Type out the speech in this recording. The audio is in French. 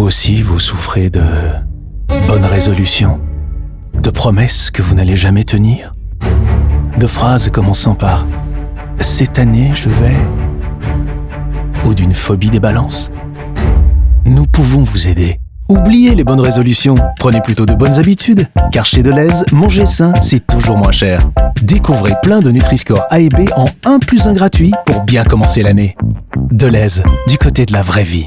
Vous aussi, vous souffrez de bonnes résolutions, de promesses que vous n'allez jamais tenir, de phrases commençant par ⁇ Cette année, je vais ⁇ ou d'une phobie des balances Nous pouvons vous aider. Oubliez les bonnes résolutions, prenez plutôt de bonnes habitudes, car chez Deleuze, manger sain, c'est toujours moins cher. Découvrez plein de Nutri-Score A et B en 1 plus 1 gratuit pour bien commencer l'année. Deleuze, du côté de la vraie vie.